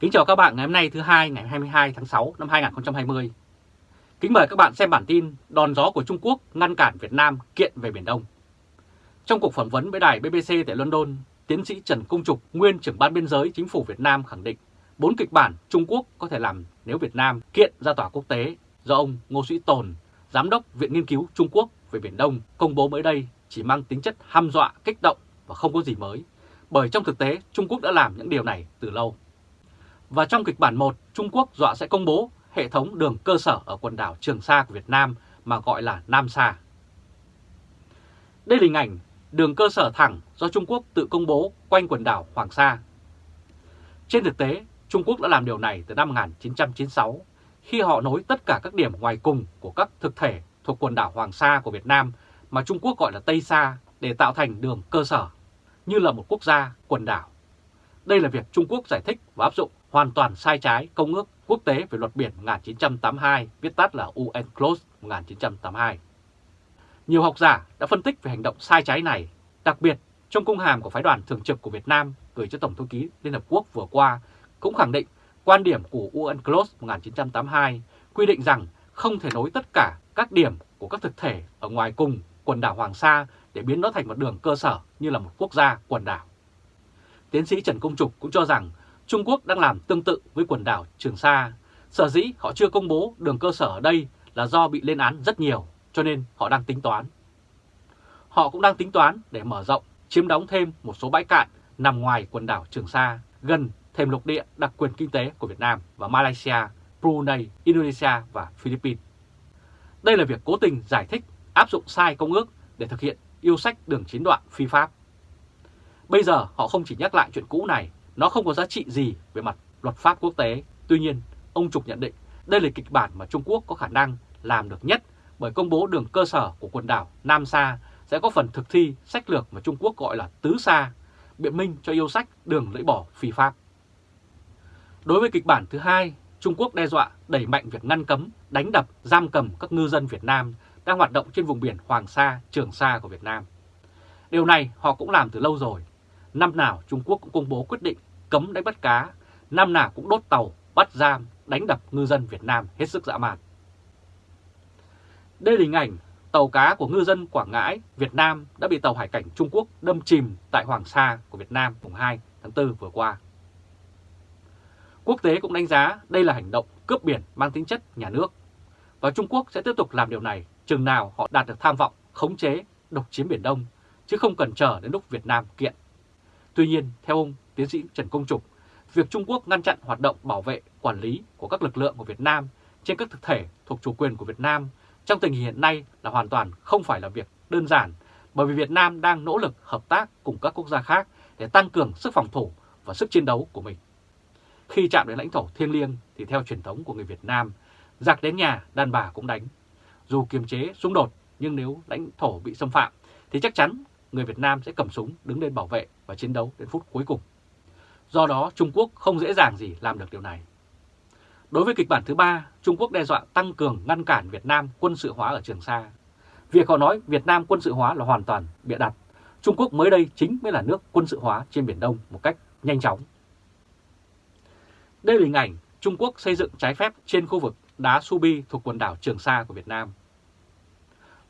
Kính chào các bạn ngày hôm nay thứ hai ngày 22 tháng 6 năm 2020. Kính mời các bạn xem bản tin đòn gió của Trung Quốc ngăn cản Việt Nam kiện về Biển Đông. Trong cuộc phỏng vấn với đài BBC tại London, tiến sĩ Trần Công Trục, nguyên trưởng ban biên giới chính phủ Việt Nam khẳng định bốn kịch bản Trung Quốc có thể làm nếu Việt Nam kiện ra tòa quốc tế do ông Ngô Sĩ Tồn, Giám đốc Viện Nghiên cứu Trung Quốc về Biển Đông công bố mới đây chỉ mang tính chất hăm dọa, kích động và không có gì mới, bởi trong thực tế Trung Quốc đã làm những điều này từ lâu. Và trong kịch bản 1, Trung Quốc dọa sẽ công bố hệ thống đường cơ sở ở quần đảo Trường Sa của Việt Nam mà gọi là Nam Sa. Đây là hình ảnh đường cơ sở thẳng do Trung Quốc tự công bố quanh quần đảo Hoàng Sa. Trên thực tế, Trung Quốc đã làm điều này từ năm 1996 khi họ nối tất cả các điểm ngoài cùng của các thực thể thuộc quần đảo Hoàng Sa của Việt Nam mà Trung Quốc gọi là Tây Sa để tạo thành đường cơ sở, như là một quốc gia quần đảo. Đây là việc Trung Quốc giải thích và áp dụng hoàn toàn sai trái Công ước Quốc tế về luật biển 1982, viết tắt là UNCLOS 1982. Nhiều học giả đã phân tích về hành động sai trái này, đặc biệt trong công hàm của phái đoàn thường trực của Việt Nam gửi cho Tổng thư ký Liên Hợp Quốc vừa qua cũng khẳng định quan điểm của UNCLOS 1982 quy định rằng không thể nối tất cả các điểm của các thực thể ở ngoài cùng quần đảo Hoàng Sa để biến nó thành một đường cơ sở như là một quốc gia quần đảo. Tiến sĩ Trần Công Trục cũng cho rằng Trung Quốc đang làm tương tự với quần đảo Trường Sa. Sở dĩ họ chưa công bố đường cơ sở ở đây là do bị lên án rất nhiều, cho nên họ đang tính toán. Họ cũng đang tính toán để mở rộng, chiếm đóng thêm một số bãi cạn nằm ngoài quần đảo Trường Sa, gần thềm lục địa đặc quyền kinh tế của Việt Nam và Malaysia, Brunei, Indonesia và Philippines. Đây là việc cố tình giải thích áp dụng sai công ước để thực hiện yêu sách đường chín đoạn phi pháp. Bây giờ họ không chỉ nhắc lại chuyện cũ này, nó không có giá trị gì về mặt luật pháp quốc tế. Tuy nhiên, ông Trục nhận định đây là kịch bản mà Trung Quốc có khả năng làm được nhất bởi công bố đường cơ sở của quần đảo Nam Sa sẽ có phần thực thi sách lược mà Trung Quốc gọi là Tứ Sa, biện minh cho yêu sách đường lưỡi bỏ phi pháp. Đối với kịch bản thứ hai, Trung Quốc đe dọa đẩy mạnh việc ngăn cấm, đánh đập, giam cầm các ngư dân Việt Nam đang hoạt động trên vùng biển Hoàng Sa, Trường Sa của Việt Nam. Điều này họ cũng làm từ lâu rồi. Năm nào Trung Quốc cũng công bố quyết định cấm đánh bắt cá, năm nào cũng đốt tàu, bắt giam, đánh đập ngư dân Việt Nam hết sức dã man. Đây là hình ảnh tàu cá của ngư dân Quảng Ngãi, Việt Nam đã bị tàu hải cảnh Trung Quốc đâm chìm tại Hoàng Sa của Việt Nam mùng 2 tháng 4 vừa qua. Quốc tế cũng đánh giá đây là hành động cướp biển mang tính chất nhà nước. Và Trung Quốc sẽ tiếp tục làm điều này chừng nào họ đạt được tham vọng khống chế, độc chiếm Biển Đông, chứ không cần chờ đến lúc Việt Nam kiện. Tuy nhiên, theo ông tiến sĩ Trần Công Trục, việc Trung Quốc ngăn chặn hoạt động bảo vệ, quản lý của các lực lượng của Việt Nam trên các thực thể thuộc chủ quyền của Việt Nam trong tình hình hiện nay là hoàn toàn không phải là việc đơn giản, bởi vì Việt Nam đang nỗ lực hợp tác cùng các quốc gia khác để tăng cường sức phòng thủ và sức chiến đấu của mình. Khi chạm đến lãnh thổ thiêng liêng thì theo truyền thống của người Việt Nam, giặc đến nhà đàn bà cũng đánh. Dù kiềm chế xung đột nhưng nếu lãnh thổ bị xâm phạm thì chắc chắn người Việt Nam sẽ cầm súng đứng lên bảo vệ và chiến đấu đến phút cuối cùng. Do đó Trung Quốc không dễ dàng gì làm được điều này. Đối với kịch bản thứ ba, Trung Quốc đe dọa tăng cường ngăn cản Việt Nam quân sự hóa ở Trường Sa. Việc họ nói Việt Nam quân sự hóa là hoàn toàn bịa đặt. Trung Quốc mới đây chính mới là nước quân sự hóa trên Biển Đông một cách nhanh chóng. Đây là hình ảnh Trung Quốc xây dựng trái phép trên khu vực đá Subi thuộc quần đảo Trường Sa của Việt Nam.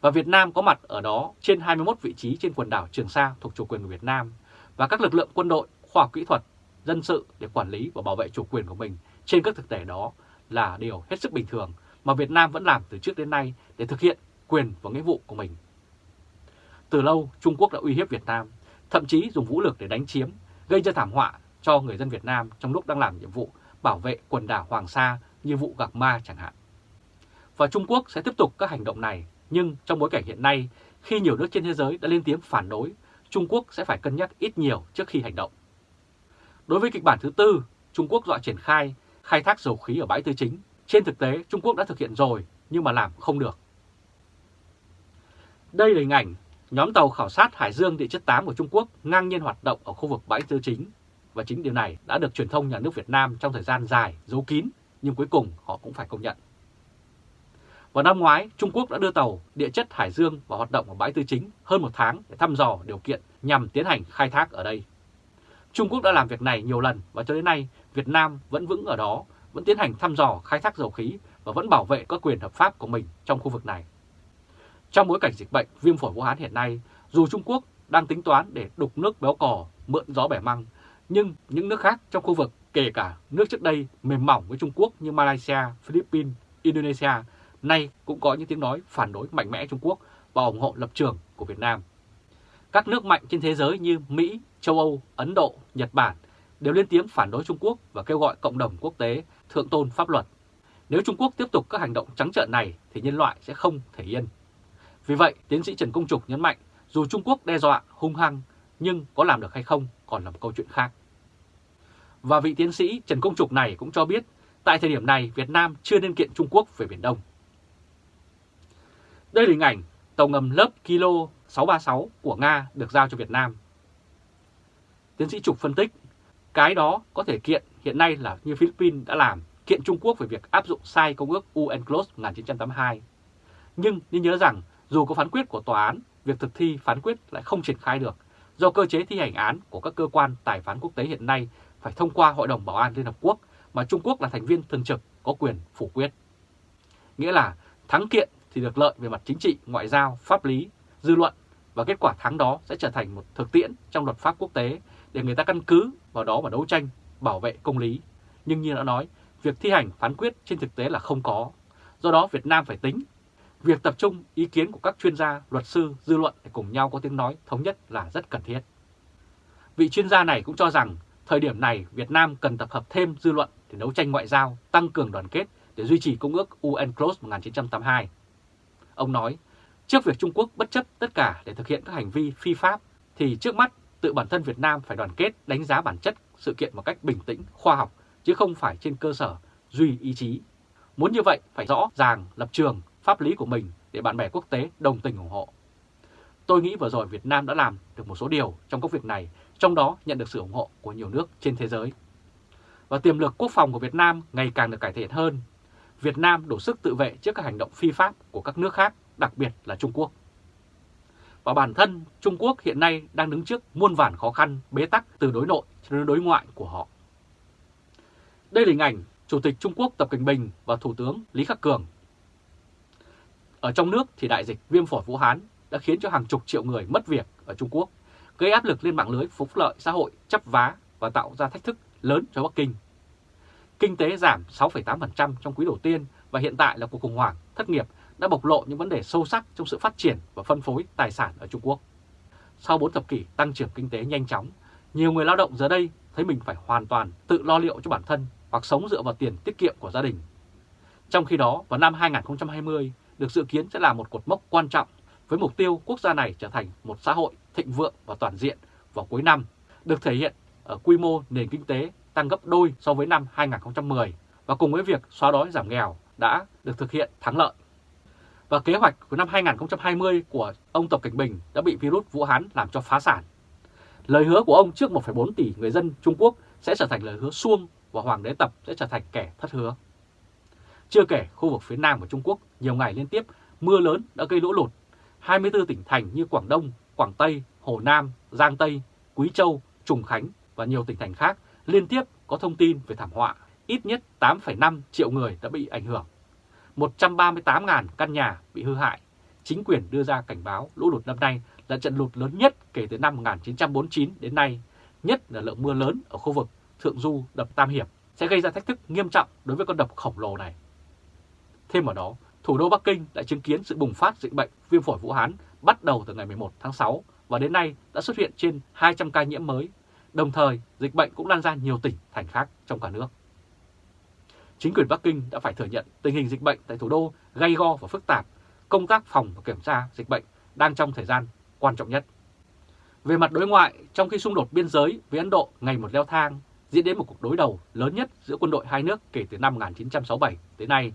Và Việt Nam có mặt ở đó trên 21 vị trí trên quần đảo Trường Sa thuộc chủ quyền của Việt Nam và các lực lượng quân đội, khoa học kỹ thuật, dân sự để quản lý và bảo vệ chủ quyền của mình trên các thực thể đó là điều hết sức bình thường mà Việt Nam vẫn làm từ trước đến nay để thực hiện quyền và nghĩa vụ của mình. Từ lâu, Trung Quốc đã uy hiếp Việt Nam, thậm chí dùng vũ lực để đánh chiếm, gây ra thảm họa cho người dân Việt Nam trong lúc đang làm nhiệm vụ bảo vệ quần đảo Hoàng Sa như vụ gạc ma chẳng hạn. Và Trung Quốc sẽ tiếp tục các hành động này, nhưng trong bối cảnh hiện nay, khi nhiều nước trên thế giới đã lên tiếng phản đối, Trung Quốc sẽ phải cân nhắc ít nhiều trước khi hành động. Đối với kịch bản thứ tư, Trung Quốc dọa triển khai khai thác dầu khí ở bãi tư chính. Trên thực tế, Trung Quốc đã thực hiện rồi, nhưng mà làm không được. Đây là hình ảnh nhóm tàu khảo sát Hải Dương địa chất 8 của Trung Quốc ngang nhiên hoạt động ở khu vực bãi tư chính và chính điều này đã được truyền thông nhà nước Việt Nam trong thời gian dài giấu kín, nhưng cuối cùng họ cũng phải công nhận. Vào năm ngoái, Trung Quốc đã đưa tàu địa chất Hải Dương vào hoạt động ở bãi tư chính hơn một tháng để thăm dò điều kiện nhằm tiến hành khai thác ở đây. Trung Quốc đã làm việc này nhiều lần và cho đến nay, Việt Nam vẫn vững ở đó, vẫn tiến hành thăm dò khai thác dầu khí và vẫn bảo vệ các quyền hợp pháp của mình trong khu vực này. Trong bối cảnh dịch bệnh viêm phổi Vũ Hán hiện nay, dù Trung Quốc đang tính toán để đục nước béo cò, mượn gió bẻ măng, nhưng những nước khác trong khu vực, kể cả nước trước đây mềm mỏng với Trung Quốc như Malaysia, Philippines, Indonesia, nay cũng có những tiếng nói phản đối mạnh mẽ Trung Quốc và ủng hộ lập trường của Việt Nam. Các nước mạnh trên thế giới như Mỹ, châu Âu, Ấn Độ, Nhật Bản đều lên tiếng phản đối Trung Quốc và kêu gọi cộng đồng quốc tế thượng tôn pháp luật. Nếu Trung Quốc tiếp tục các hành động trắng trợn này thì nhân loại sẽ không thể yên. Vì vậy, tiến sĩ Trần Công Trục nhấn mạnh dù Trung Quốc đe dọa hung hăng nhưng có làm được hay không còn là một câu chuyện khác. Và vị tiến sĩ Trần Công Trục này cũng cho biết tại thời điểm này Việt Nam chưa nên kiện Trung Quốc về Biển Đông. Đây là hình ảnh tàu ngầm lớp Kilo 636 của Nga được giao cho Việt Nam. Tiến sĩ Trục phân tích, cái đó có thể kiện hiện nay là như Philippines đã làm, kiện Trung Quốc về việc áp dụng sai Công ước UNCLOS 1982. Nhưng nên nhớ rằng dù có phán quyết của tòa án, việc thực thi phán quyết lại không triển khai được do cơ chế thi hành án của các cơ quan tài phán quốc tế hiện nay phải thông qua Hội đồng Bảo an Liên Hợp Quốc mà Trung Quốc là thành viên thường trực có quyền phủ quyết. Nghĩa là thắng kiện thì được lợi về mặt chính trị, ngoại giao, pháp lý, dư luận và kết quả thắng đó sẽ trở thành một thực tiễn trong luật pháp quốc tế để người ta căn cứ vào đó mà đấu tranh, bảo vệ công lý. Nhưng như đã nói, việc thi hành phán quyết trên thực tế là không có. Do đó Việt Nam phải tính Việc tập trung ý kiến của các chuyên gia, luật sư, dư luận để cùng nhau có tiếng nói thống nhất là rất cần thiết. Vị chuyên gia này cũng cho rằng thời điểm này Việt Nam cần tập hợp thêm dư luận để đấu tranh ngoại giao, tăng cường đoàn kết để duy trì Công ước UNCLOS 1982. Ông nói, trước việc Trung Quốc bất chấp tất cả để thực hiện các hành vi phi pháp, thì trước mắt tự bản thân Việt Nam phải đoàn kết đánh giá bản chất sự kiện một cách bình tĩnh, khoa học, chứ không phải trên cơ sở duy ý chí. Muốn như vậy phải rõ ràng lập trường, pháp lý của mình để bạn bè quốc tế đồng tình ủng hộ. Tôi nghĩ vừa rồi Việt Nam đã làm được một số điều trong công việc này, trong đó nhận được sự ủng hộ của nhiều nước trên thế giới. Và tiềm lực quốc phòng của Việt Nam ngày càng được cải thiện hơn. Việt Nam đủ sức tự vệ trước các hành động phi pháp của các nước khác, đặc biệt là Trung Quốc. Và bản thân Trung Quốc hiện nay đang đứng trước muôn vàn khó khăn, bế tắc từ đối nội cho đến đối ngoại của họ. Đây là hình ảnh Chủ tịch Trung Quốc Tập Cận Bình và Thủ tướng Lý Khắc Cường ở trong nước thì đại dịch viêm phổi Vũ Hán đã khiến cho hàng chục triệu người mất việc ở Trung Quốc, gây áp lực lên mạng lưới phúc lợi xã hội chấp vá và tạo ra thách thức lớn cho Bắc Kinh. Kinh tế giảm 6,8% trong quý đầu tiên và hiện tại là cuộc khủng hoảng thất nghiệp đã bộc lộ những vấn đề sâu sắc trong sự phát triển và phân phối tài sản ở Trung Quốc. Sau 4 thập kỷ tăng trưởng kinh tế nhanh chóng, nhiều người lao động giờ đây thấy mình phải hoàn toàn tự lo liệu cho bản thân hoặc sống dựa vào tiền tiết kiệm của gia đình. Trong khi đó, vào năm 2020, được dự kiến sẽ là một cột mốc quan trọng với mục tiêu quốc gia này trở thành một xã hội thịnh vượng và toàn diện vào cuối năm, được thể hiện ở quy mô nền kinh tế tăng gấp đôi so với năm 2010 và cùng với việc xóa đói giảm nghèo đã được thực hiện thắng lợi. Và kế hoạch của năm 2020 của ông Tập Cảnh Bình đã bị virus Vũ Hán làm cho phá sản. Lời hứa của ông trước 1,4 tỷ người dân Trung Quốc sẽ trở thành lời hứa suông và Hoàng đế Tập sẽ trở thành kẻ thất hứa. Chưa kể khu vực phía Nam của Trung Quốc nhiều ngày liên tiếp mưa lớn đã gây lũ lụt. 24 tỉnh thành như Quảng Đông, Quảng Tây, Hồ Nam, Giang Tây, Quý Châu, Trùng Khánh và nhiều tỉnh thành khác liên tiếp có thông tin về thảm họa. Ít nhất 8,5 triệu người đã bị ảnh hưởng. 138.000 căn nhà bị hư hại. Chính quyền đưa ra cảnh báo lũ lụt năm nay là trận lụt lớn nhất kể từ năm 1949 đến nay, nhất là lượng mưa lớn ở khu vực Thượng Du đập Tam Hiệp sẽ gây ra thách thức nghiêm trọng đối với con đập khổng lồ này. Thêm vào đó, thủ đô Bắc Kinh đã chứng kiến sự bùng phát dịch bệnh viêm phổi Vũ Hán bắt đầu từ ngày 11 tháng 6 và đến nay đã xuất hiện trên 200 ca nhiễm mới. Đồng thời, dịch bệnh cũng lan ra nhiều tỉnh, thành khác trong cả nước. Chính quyền Bắc Kinh đã phải thừa nhận tình hình dịch bệnh tại thủ đô gay go và phức tạp, công tác phòng và kiểm tra dịch bệnh đang trong thời gian quan trọng nhất. Về mặt đối ngoại, trong khi xung đột biên giới với Ấn Độ ngày một leo thang, diễn đến một cuộc đối đầu lớn nhất giữa quân đội hai nước kể từ năm 1967 tới nay,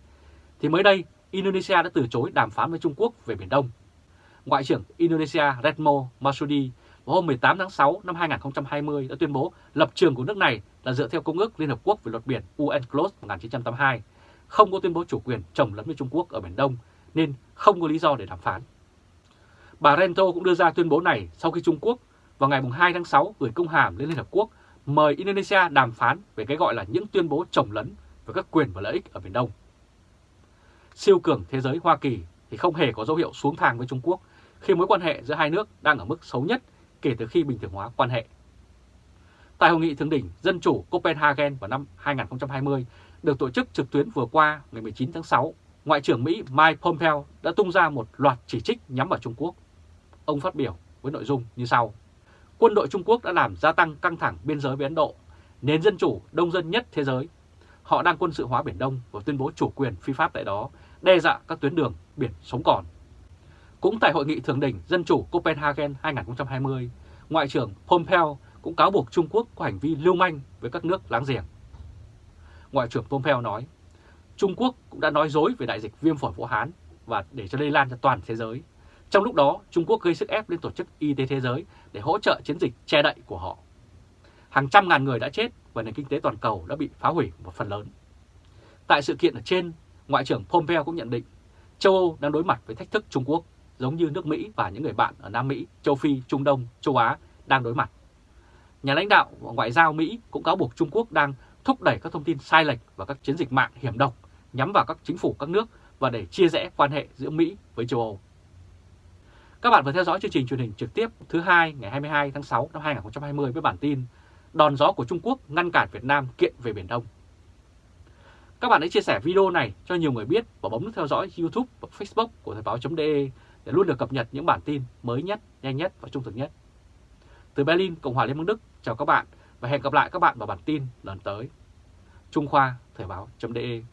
thì mới đây Indonesia đã từ chối đàm phán với Trung Quốc về Biển Đông. Ngoại trưởng Indonesia Retno Marsudi vào hôm 18 tháng 6 năm 2020 đã tuyên bố lập trường của nước này là dựa theo Công ước Liên Hợp Quốc về luật biển UNCLOS 1982, không có tuyên bố chủ quyền chồng lấn với Trung Quốc ở Biển Đông, nên không có lý do để đàm phán. Bà Rento cũng đưa ra tuyên bố này sau khi Trung Quốc vào ngày 2 tháng 6 gửi công hàm lên Liên Hợp Quốc mời Indonesia đàm phán về cái gọi là những tuyên bố trồng lấn về các quyền và lợi ích ở Biển Đông. Siêu cường thế giới Hoa Kỳ thì không hề có dấu hiệu xuống thang với Trung Quốc khi mối quan hệ giữa hai nước đang ở mức xấu nhất kể từ khi bình thường hóa quan hệ. Tại Hội nghị Thượng đỉnh Dân chủ Copenhagen vào năm 2020 được tổ chức trực tuyến vừa qua ngày 19 tháng 6, Ngoại trưởng Mỹ Mike Pompeo đã tung ra một loạt chỉ trích nhắm vào Trung Quốc. Ông phát biểu với nội dung như sau. Quân đội Trung Quốc đã làm gia tăng căng thẳng biên giới với Ấn Độ, nền dân chủ đông dân nhất thế giới. Họ đang quân sự hóa Biển Đông và tuyên bố chủ quyền phi pháp tại đó, đe dọa các tuyến đường biển sống còn. Cũng tại Hội nghị Thượng đỉnh Dân chủ Copenhagen 2020, Ngoại trưởng Pompeo cũng cáo buộc Trung Quốc có hành vi lưu manh với các nước láng giềng. Ngoại trưởng Pompeo nói, Trung Quốc cũng đã nói dối về đại dịch viêm phổi Vũ Hán và để cho lây lan cho toàn thế giới. Trong lúc đó, Trung Quốc gây sức ép lên Tổ chức Y tế Thế giới để hỗ trợ chiến dịch che đậy của họ. Hàng trăm ngàn người đã chết và nền kinh tế toàn cầu đã bị phá hủy một phần lớn. Tại sự kiện ở trên, Ngoại trưởng Pompeo cũng nhận định châu Âu đang đối mặt với thách thức Trung Quốc giống như nước Mỹ và những người bạn ở Nam Mỹ, châu Phi, Trung Đông, châu Á đang đối mặt. Nhà lãnh đạo Ngoại giao Mỹ cũng cáo buộc Trung Quốc đang thúc đẩy các thông tin sai lệch và các chiến dịch mạng hiểm độc nhắm vào các chính phủ các nước và để chia rẽ quan hệ giữa Mỹ với châu Âu. Các bạn vừa theo dõi chương trình truyền hình trực tiếp thứ hai ngày 22 tháng 6 năm 2020 với bản tin Đòn gió của Trung Quốc ngăn cản Việt Nam kiện về Biển Đông. Các bạn hãy chia sẻ video này cho nhiều người biết và bấm nút theo dõi YouTube và Facebook của Thời báo.de để luôn được cập nhật những bản tin mới nhất, nhanh nhất và trung thực nhất. Từ Berlin, Cộng hòa Liên bang Đức, chào các bạn và hẹn gặp lại các bạn vào bản tin lần tới. Trung Khoa, Thời báo.de